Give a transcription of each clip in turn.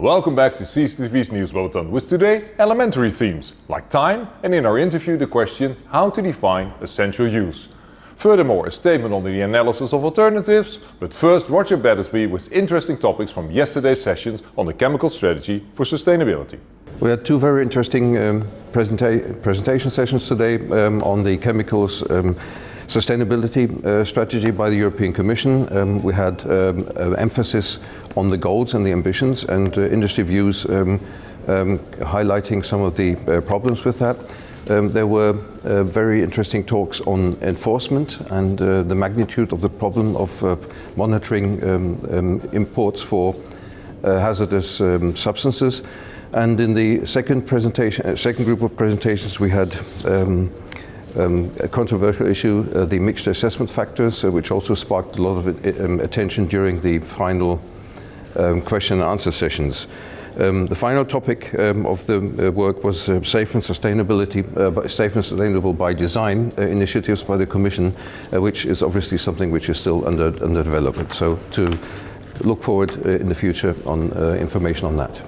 Welcome back to CCTV's News Bulletin with today elementary themes like time and in our interview the question how to define essential use. Furthermore, a statement on the analysis of alternatives, but first Roger Battersby with interesting topics from yesterday's sessions on the chemical strategy for sustainability. We had two very interesting um, presenta presentation sessions today um, on the chemicals um, sustainability uh, strategy by the European Commission. Um, we had um, uh, emphasis on the goals and the ambitions and uh, industry views um, highlighting some of the uh, problems with that. Um, there were uh, very interesting talks on enforcement and uh, the magnitude of the problem of uh, monitoring um, um, imports for uh, hazardous um, substances. And in the second presentation, second group of presentations, we had um, um, a controversial issue, the mixed assessment factors, which also sparked a lot of attention during the final question and answer sessions. Um, the final topic um, of the uh, work was uh, safe and sustainability, uh, safe and sustainable by design uh, initiatives by the Commission, uh, which is obviously something which is still under, under development. So to look forward uh, in the future on information on that.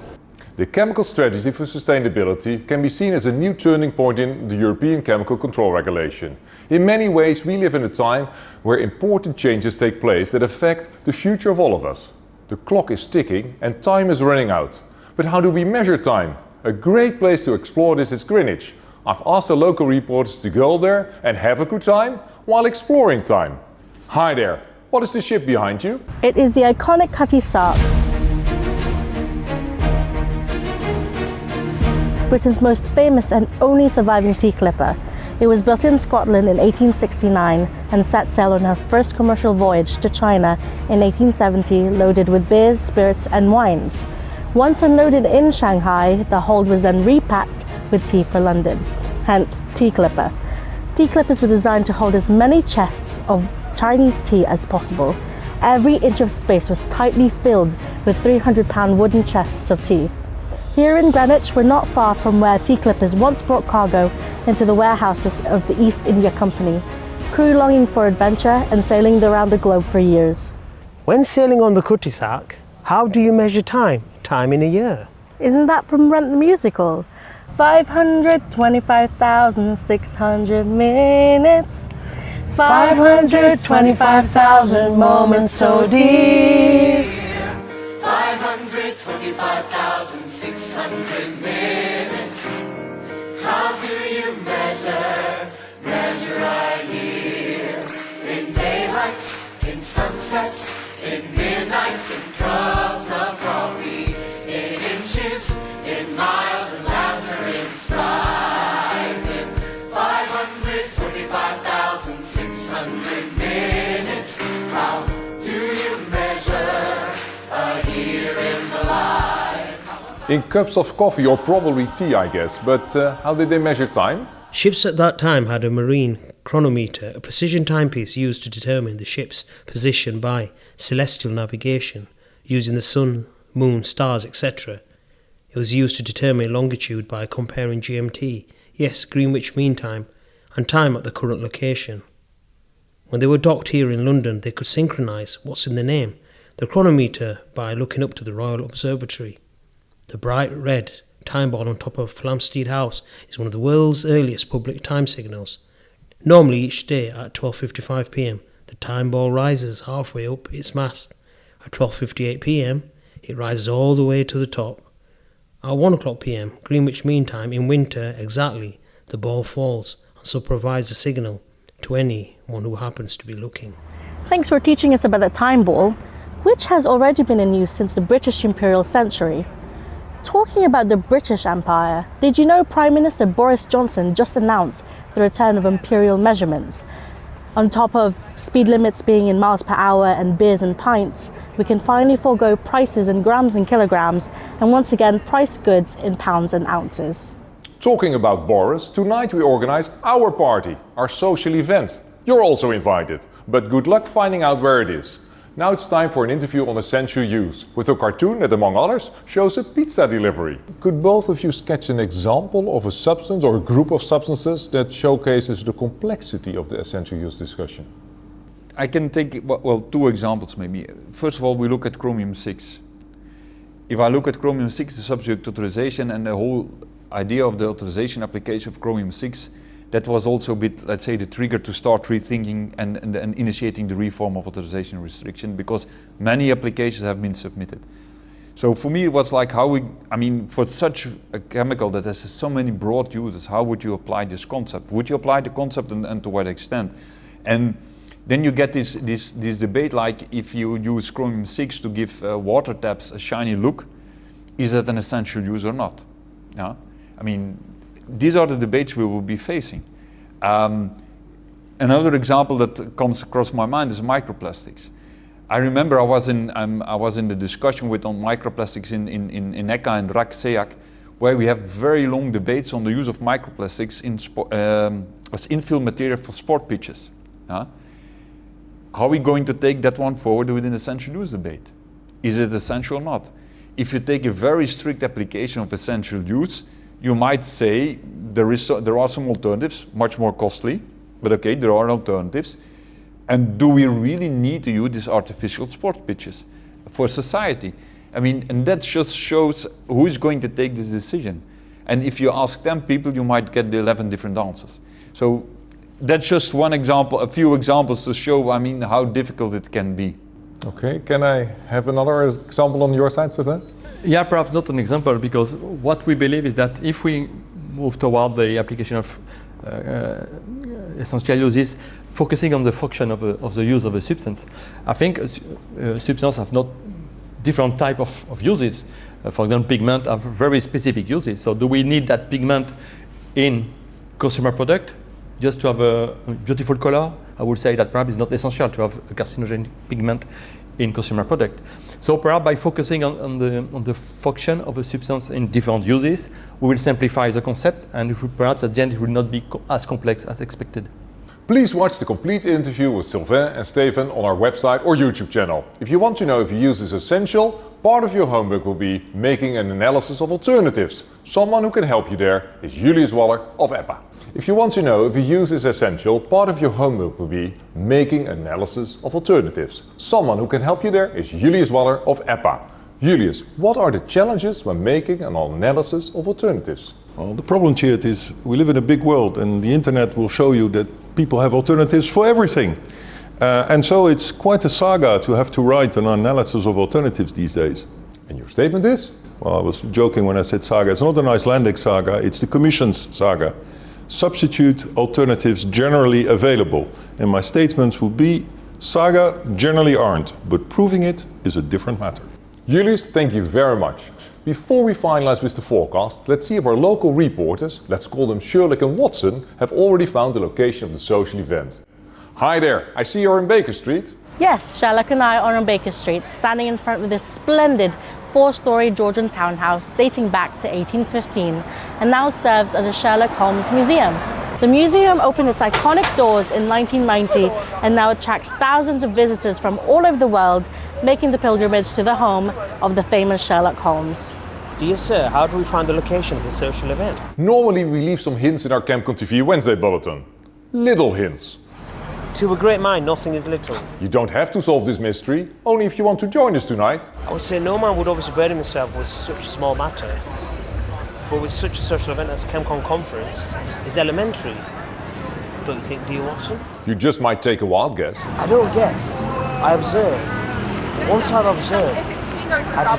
The chemical strategy for sustainability can be seen as a new turning point in the European Chemical Control Regulation. In many ways we live in a time where important changes take place that affect the future of all of us. The clock is ticking and time is running out. But how do we measure time? A great place to explore this is Greenwich. I've asked the local reporters to go there and have a good time while exploring time. Hi there, what is the ship behind you? It is the iconic Cutty Sark. Britain's most famous and only surviving tea clipper. It was built in Scotland in 1869 and set sail on her first commercial voyage to China in 1870 loaded with beers, spirits and wines. Once unloaded in Shanghai, the hold was then repacked with tea for London, hence Tea Clipper. Tea clippers were designed to hold as many chests of Chinese tea as possible. Every inch of space was tightly filled with 300 pound wooden chests of tea. Here in Greenwich, we're not far from where tea clippers once brought cargo into the warehouses of the East India Company, crew longing for adventure and sailing around the globe for years. When sailing on the Cutty Sark, how do you measure time, time in a year? Isn't that from Rent the Musical? 525,600 minutes 525,000 moments so dear 525,000 600 minutes. How do you measure, measure a year? In daylights, in sunsets, in midnights, in cups of coffee. In cups of coffee or probably tea, I guess. But uh, how did they measure time? Ships at that time had a marine chronometer, a precision timepiece used to determine the ship's position by celestial navigation, using the sun, moon, stars, etc. It was used to determine longitude by comparing GMT, yes, Greenwich Mean Time, and time at the current location. When they were docked here in London, they could synchronise what's in the name, the chronometer, by looking up to the Royal Observatory. The bright red time ball on top of Flamsteed House is one of the world's earliest public time signals. Normally each day at 12:55 p.m. the time ball rises halfway up its mast. At 12:58 p.m. it rises all the way to the top. At 1 o'clock p.m. Greenwich Mean Time in winter exactly the ball falls and so provides a signal to anyone who happens to be looking. Thanks for teaching us about the time ball, which has already been in use since the British imperial century. Talking about the British Empire, did you know Prime Minister Boris Johnson just announced the return of imperial measurements? On top of speed limits being in miles per hour and beers and pints, we can finally forego prices in grams and kilograms and once again price goods in pounds and ounces. Talking about Boris, tonight we organize our party, our social event. You're also invited, but good luck finding out where it is. Now it's time for an interview on essential use, with a cartoon that among others shows a pizza delivery. Could both of you sketch an example of a substance or a group of substances that showcases the complexity of the essential use discussion? I can take, well, two examples maybe. First of all, we look at chromium 6. if I look at Chromium 6, the subject authorization and the whole idea of the authorization application of Chromium 6, that was also a bit, let's say, the trigger to start rethinking and, and, and initiating the reform of authorization restriction because many applications have been submitted. So for me, it was like how we, I mean, for such a chemical that has so many broad uses, how would you apply this concept? Would you apply the concept and, and to what extent? And then you get this, this, this debate like if you use chromium 6 to give uh, water taps a shiny look, is that an essential use or not? Yeah? I mean, these are the debates we will be facing. Um, another example that comes across my mind is microplastics. I remember I was in, um, I was in the discussion with on microplastics in, in, in, in ECHA and RAC SEAC, where we have very long debates on the use of microplastics in um, as infill material for sport pitches. How are we going to take that one forward within the essential use debate? Is it essential or not? If you take a very strict application of essential use, you might say there, is there are some alternatives, much more costly, but okay, there are alternatives. And do we really need to use these artificial sport pitches for society? I mean, and that just shows who is going to take this decision. And if you ask 10 people, you might get the 11 different answers. So that's just one example, a few examples to show, I mean, how difficult it can be. Okay, can I have another example on your side, Stefan? Yeah, perhaps not an example, because what we believe is that if we move toward the application of uh, uh, essential uses, focusing on the function of, a, of the use of a substance, I think uh, substances have not different type of, of uses. Uh, for example, pigment have very specific uses. So do we need that pigment in consumer product just to have a, a beautiful color? I would say that perhaps it's not essential to have a carcinogenic pigment in consumer product. So perhaps by focusing on, on, the, on the function of a substance in different uses, we will simplify the concept and perhaps at the end it will not be co as complex as expected. Please watch the complete interview with Sylvain and Stefan on our website or YouTube channel. If you want to know if your use is essential, part of your homework will be making an analysis of alternatives. Someone who can help you there is Julius Waller of EPA. If you want to know if your use is essential, part of your homework will be making analysis of alternatives. Someone who can help you there is Julius Waller of EPA. Julius, what are the challenges when making an analysis of alternatives? Well, the problem, Tjeerd, is we live in a big world and the internet will show you that people have alternatives for everything. Uh, and so it's quite a saga to have to write an analysis of alternatives these days. And your statement is? Well, I was joking when I said saga. It's not an Icelandic saga, it's the Commission's saga. Substitute alternatives generally available. And my statement would be saga generally aren't, but proving it is a different matter. Julius, thank you very much. Before we finalize with the forecast, let's see if our local reporters, let's call them Sherlock and Watson, have already found the location of the social event. Hi there, I see you're in Baker Street. Yes, Sherlock and I are on Baker Street, standing in front of this splendid four-storey Georgian townhouse dating back to 1815 and now serves as a Sherlock Holmes museum. The museum opened its iconic doors in 1990 and now attracts thousands of visitors from all over the world making the pilgrimage to the home of the famous Sherlock Holmes. Dear sir, how do we find the location of the social event? Normally we leave some hints in our ChemCon TV Wednesday bulletin. Little hints. To a great mind, nothing is little. You don't have to solve this mystery, only if you want to join us tonight. I would say no man would obviously burden himself with such a small matter. But with such a social event as ChemCon conference, it's elementary. Don't you think, do you, Watson? You just might take a wild guess. I don't guess. I observe. Once I observe, I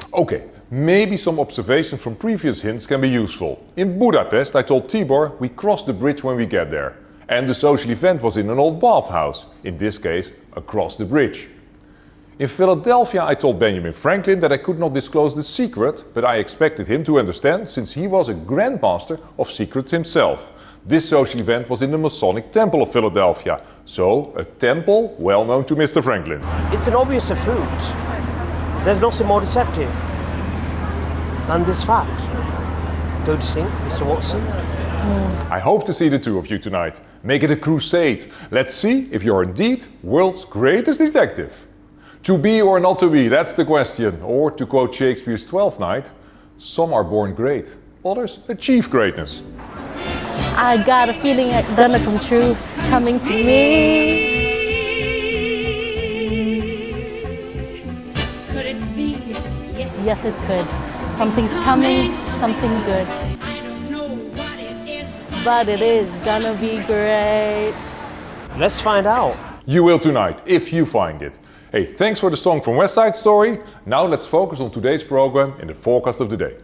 deduce. Okay, maybe some observation from previous hints can be useful. In Budapest, I told Tibor we cross the bridge when we get there. And the social event was in an old bathhouse, in this case, across the bridge. In Philadelphia, I told Benjamin Franklin that I could not disclose the secret, but I expected him to understand since he was a grandmaster of secrets himself. This social event was in the Masonic Temple of Philadelphia, so a temple well known to Mr. Franklin. It's an obvious fruit. There's nothing more deceptive than this fact. Don't you think, Mr. Watson? I hope to see the two of you tonight. Make it a crusade. Let's see if you're indeed world's greatest detective. To be or not to be, that's the question. Or to quote Shakespeare's Twelfth Night, some are born great, others achieve greatness. I got a feeling it's gonna come true, coming to me. Could it be yes it could. Something's coming, something good. But it is gonna be great. Let's find out. You will tonight, if you find it. Hey, thanks for the song from West Side Story. Now let's focus on today's program in the forecast of the day.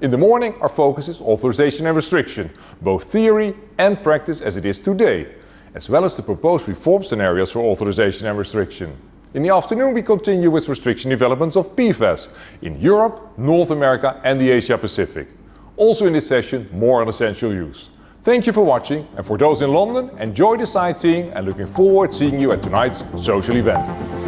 In the morning, our focus is authorization and restriction, both theory and practice as it is today, as well as the proposed reform scenarios for authorization and restriction. In the afternoon, we continue with restriction developments of PFAS in Europe, North America and the Asia Pacific. Also in this session, more on essential use. Thank you for watching and for those in London, enjoy the sightseeing and looking forward to seeing you at tonight's social event.